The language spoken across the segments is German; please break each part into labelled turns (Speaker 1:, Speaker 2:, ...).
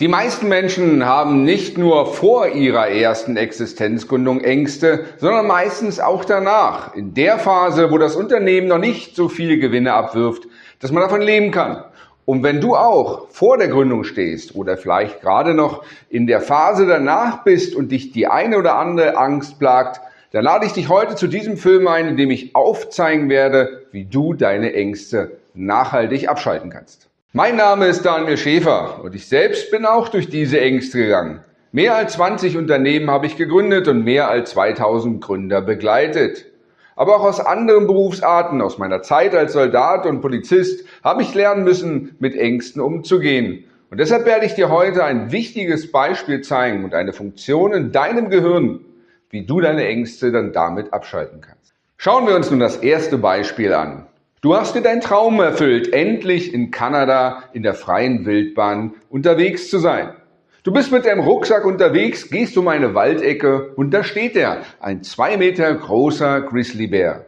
Speaker 1: Die meisten Menschen haben nicht nur vor ihrer ersten Existenzgründung Ängste, sondern meistens auch danach, in der Phase, wo das Unternehmen noch nicht so viele Gewinne abwirft, dass man davon leben kann. Und wenn du auch vor der Gründung stehst oder vielleicht gerade noch in der Phase danach bist und dich die eine oder andere Angst plagt, dann lade ich dich heute zu diesem Film ein, in dem ich aufzeigen werde, wie du deine Ängste nachhaltig abschalten kannst. Mein Name ist Daniel Schäfer und ich selbst bin auch durch diese Ängste gegangen. Mehr als 20 Unternehmen habe ich gegründet und mehr als 2000 Gründer begleitet. Aber auch aus anderen Berufsarten, aus meiner Zeit als Soldat und Polizist, habe ich lernen müssen, mit Ängsten umzugehen. Und deshalb werde ich dir heute ein wichtiges Beispiel zeigen und eine Funktion in deinem Gehirn, wie du deine Ängste dann damit abschalten kannst. Schauen wir uns nun das erste Beispiel an. Du hast dir deinen Traum erfüllt, endlich in Kanada in der freien Wildbahn unterwegs zu sein. Du bist mit deinem Rucksack unterwegs, gehst um eine Waldecke und da steht er, ein zwei Meter großer Grizzlybär.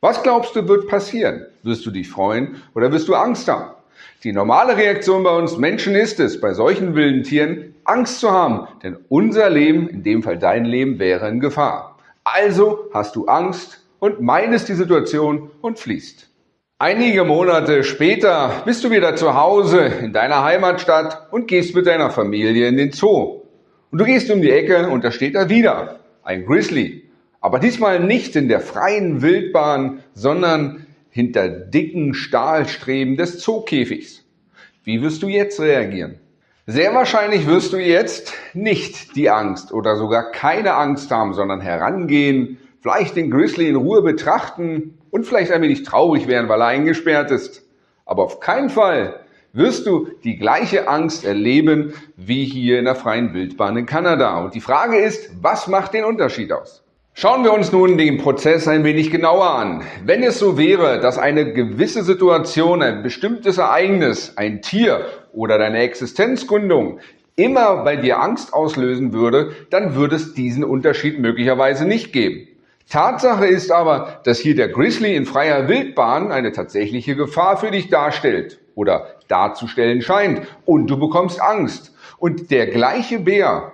Speaker 1: Was glaubst du wird passieren? Wirst du dich freuen oder wirst du Angst haben? Die normale Reaktion bei uns Menschen ist es, bei solchen wilden Tieren Angst zu haben, denn unser Leben, in dem Fall dein Leben, wäre in Gefahr. Also hast du Angst und meinest die Situation und fließt. Einige Monate später bist du wieder zu Hause in deiner Heimatstadt und gehst mit deiner Familie in den Zoo. Und du gehst um die Ecke und da steht er wieder, ein Grizzly. Aber diesmal nicht in der freien Wildbahn, sondern hinter dicken Stahlstreben des Zookäfigs. Wie wirst du jetzt reagieren? Sehr wahrscheinlich wirst du jetzt nicht die Angst oder sogar keine Angst haben, sondern herangehen, vielleicht den Grizzly in Ruhe betrachten und vielleicht ein wenig traurig werden, weil er eingesperrt ist. Aber auf keinen Fall wirst du die gleiche Angst erleben wie hier in der freien Wildbahn in Kanada. Und die Frage ist, was macht den Unterschied aus? Schauen wir uns nun den Prozess ein wenig genauer an. Wenn es so wäre, dass eine gewisse Situation, ein bestimmtes Ereignis, ein Tier oder deine Existenzgründung immer bei dir Angst auslösen würde, dann würde es diesen Unterschied möglicherweise nicht geben. Tatsache ist aber, dass hier der Grizzly in freier Wildbahn eine tatsächliche Gefahr für dich darstellt oder darzustellen scheint und du bekommst Angst. Und der gleiche Bär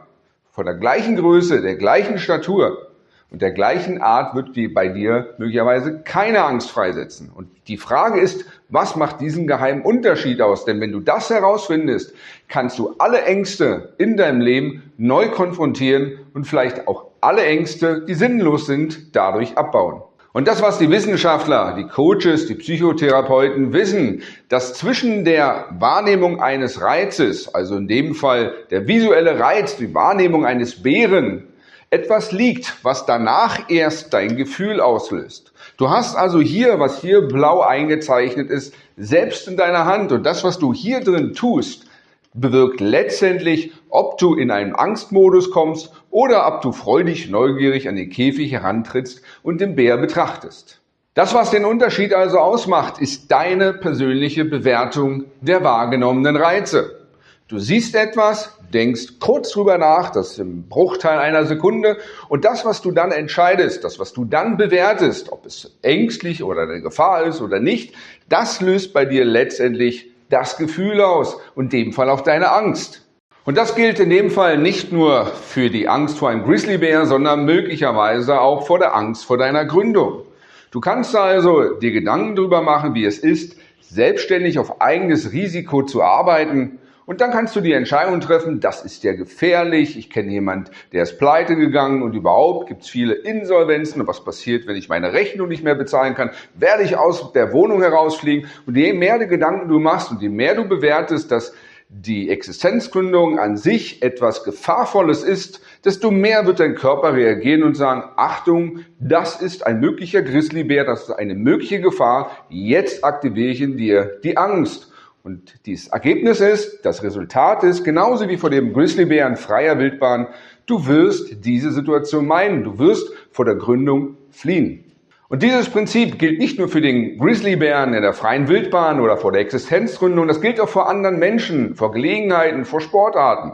Speaker 1: von der gleichen Größe, der gleichen Statur und der gleichen Art wird die bei dir möglicherweise keine Angst freisetzen. Und die Frage ist, was macht diesen geheimen Unterschied aus? Denn wenn du das herausfindest, kannst du alle Ängste in deinem Leben neu konfrontieren und vielleicht auch alle Ängste, die sinnlos sind, dadurch abbauen. Und das, was die Wissenschaftler, die Coaches, die Psychotherapeuten wissen, dass zwischen der Wahrnehmung eines Reizes, also in dem Fall der visuelle Reiz, die Wahrnehmung eines Bären, etwas liegt, was danach erst dein Gefühl auslöst. Du hast also hier, was hier blau eingezeichnet ist, selbst in deiner Hand. Und das, was du hier drin tust, bewirkt letztendlich, ob du in einen Angstmodus kommst oder ob du freudig neugierig an den Käfig herantrittst und den Bär betrachtest. Das, was den Unterschied also ausmacht, ist deine persönliche Bewertung der wahrgenommenen Reize. Du siehst etwas, denkst kurz drüber nach, das ist im Bruchteil einer Sekunde und das, was du dann entscheidest, das, was du dann bewertest, ob es ängstlich oder eine Gefahr ist oder nicht, das löst bei dir letztendlich das Gefühl aus und dem Fall auch deine Angst. Und das gilt in dem Fall nicht nur für die Angst vor einem Grizzlybär, sondern möglicherweise auch vor der Angst vor deiner Gründung. Du kannst also dir Gedanken darüber machen, wie es ist, selbstständig auf eigenes Risiko zu arbeiten und dann kannst du die Entscheidung treffen, das ist ja gefährlich, ich kenne jemand, der ist pleite gegangen und überhaupt gibt es viele Insolvenzen und was passiert, wenn ich meine Rechnung nicht mehr bezahlen kann, werde ich aus der Wohnung herausfliegen und je mehr Gedanken du machst und je mehr du bewertest, dass die Existenzgründung an sich etwas Gefahrvolles ist, desto mehr wird dein Körper reagieren und sagen, Achtung, das ist ein möglicher Grizzlybär, das ist eine mögliche Gefahr, jetzt aktiviere ich in dir die Angst. Und das Ergebnis ist, das Resultat ist, genauso wie vor dem Grizzlybär in freier Wildbahn, du wirst diese Situation meinen, du wirst vor der Gründung fliehen. Und dieses Prinzip gilt nicht nur für den Grizzlybären in der freien Wildbahn oder vor der Existenzgründung, das gilt auch vor anderen Menschen, vor Gelegenheiten, vor Sportarten.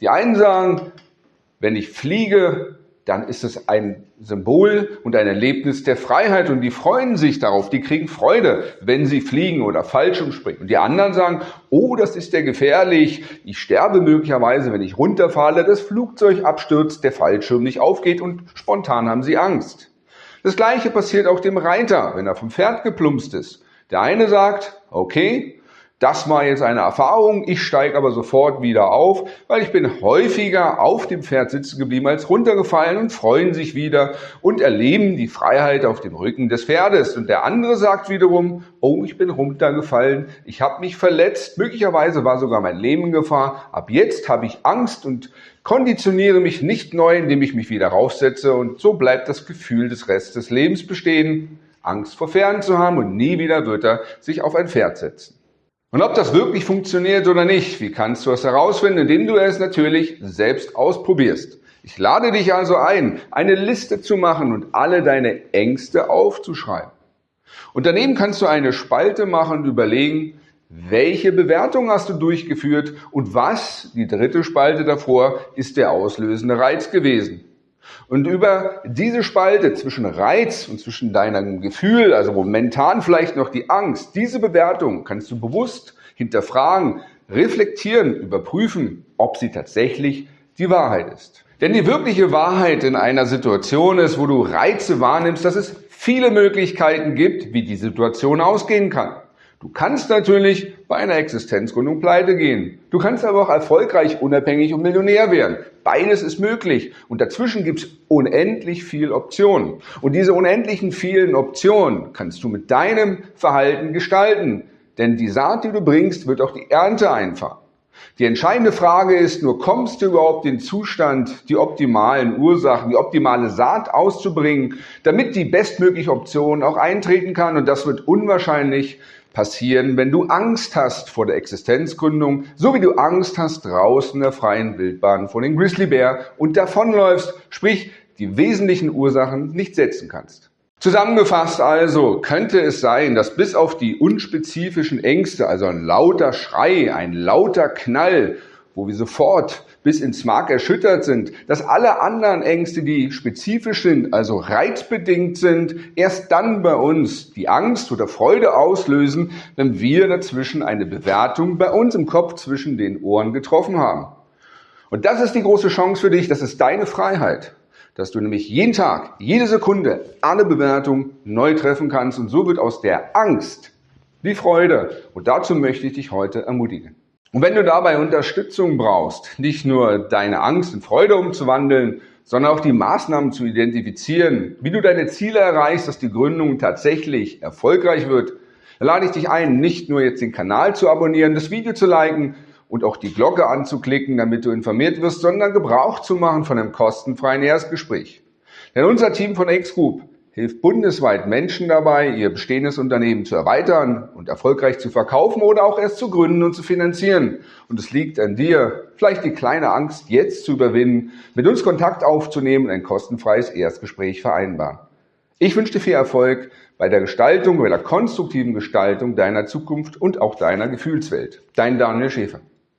Speaker 1: Die einen sagen, wenn ich fliege, dann ist es ein Symbol und ein Erlebnis der Freiheit und die freuen sich darauf, die kriegen Freude, wenn sie fliegen oder Fallschirm springen. Und die anderen sagen, oh, das ist ja gefährlich, ich sterbe möglicherweise, wenn ich runterfalle, das Flugzeug abstürzt, der Fallschirm nicht aufgeht und spontan haben sie Angst. Das gleiche passiert auch dem Reiter, wenn er vom Pferd geplumpst ist. Der eine sagt, okay, das war jetzt eine Erfahrung, ich steige aber sofort wieder auf, weil ich bin häufiger auf dem Pferd sitzen geblieben als runtergefallen und freuen sich wieder und erleben die Freiheit auf dem Rücken des Pferdes. Und der andere sagt wiederum, oh, ich bin runtergefallen, ich habe mich verletzt, möglicherweise war sogar mein Leben in Gefahr, ab jetzt habe ich Angst und konditioniere mich nicht neu, indem ich mich wieder raufsetze. Und so bleibt das Gefühl des Restes des Lebens bestehen, Angst vor Pferden zu haben und nie wieder wird er sich auf ein Pferd setzen. Und ob das wirklich funktioniert oder nicht, wie kannst du es herausfinden, indem du es natürlich selbst ausprobierst. Ich lade dich also ein, eine Liste zu machen und alle deine Ängste aufzuschreiben. Und daneben kannst du eine Spalte machen und überlegen, welche Bewertung hast du durchgeführt und was, die dritte Spalte davor, ist der auslösende Reiz gewesen. Und über diese Spalte zwischen Reiz und zwischen deinem Gefühl, also momentan vielleicht noch die Angst, diese Bewertung kannst du bewusst hinterfragen, reflektieren, überprüfen, ob sie tatsächlich die Wahrheit ist. Denn die wirkliche Wahrheit in einer Situation ist, wo du Reize wahrnimmst, dass es viele Möglichkeiten gibt, wie die Situation ausgehen kann. Du kannst natürlich bei einer Existenzgründung pleite gehen. Du kannst aber auch erfolgreich, unabhängig und Millionär werden. Beides ist möglich. Und dazwischen gibt es unendlich viel Optionen. Und diese unendlichen vielen Optionen kannst du mit deinem Verhalten gestalten. Denn die Saat, die du bringst, wird auch die Ernte einfahren. Die entscheidende Frage ist nur, kommst du überhaupt in den Zustand, die optimalen Ursachen, die optimale Saat auszubringen, damit die bestmögliche Option auch eintreten kann? Und das wird unwahrscheinlich passieren, wenn du Angst hast vor der Existenzgründung, so wie du Angst hast draußen in der freien Wildbahn vor den Grizzlybär und davonläufst, sprich die wesentlichen Ursachen nicht setzen kannst. Zusammengefasst also könnte es sein, dass bis auf die unspezifischen Ängste, also ein lauter Schrei, ein lauter Knall, wo wir sofort bis ins Mark erschüttert sind, dass alle anderen Ängste, die spezifisch sind, also reizbedingt sind, erst dann bei uns die Angst oder Freude auslösen, wenn wir dazwischen eine Bewertung bei uns im Kopf zwischen den Ohren getroffen haben. Und das ist die große Chance für dich, das ist deine Freiheit, dass du nämlich jeden Tag, jede Sekunde alle Bewertungen neu treffen kannst und so wird aus der Angst die Freude. Und dazu möchte ich dich heute ermutigen. Und wenn du dabei Unterstützung brauchst, nicht nur deine Angst in Freude umzuwandeln, sondern auch die Maßnahmen zu identifizieren, wie du deine Ziele erreichst, dass die Gründung tatsächlich erfolgreich wird, dann lade ich dich ein, nicht nur jetzt den Kanal zu abonnieren, das Video zu liken und auch die Glocke anzuklicken, damit du informiert wirst, sondern Gebrauch zu machen von einem kostenfreien Erstgespräch. Denn unser Team von X-Group hilft bundesweit Menschen dabei, ihr bestehendes Unternehmen zu erweitern und erfolgreich zu verkaufen oder auch erst zu gründen und zu finanzieren. Und es liegt an dir, vielleicht die kleine Angst jetzt zu überwinden, mit uns Kontakt aufzunehmen und ein kostenfreies Erstgespräch vereinbaren. Ich wünsche dir viel Erfolg bei der Gestaltung, bei der konstruktiven Gestaltung deiner Zukunft und auch deiner Gefühlswelt. Dein Daniel Schäfer.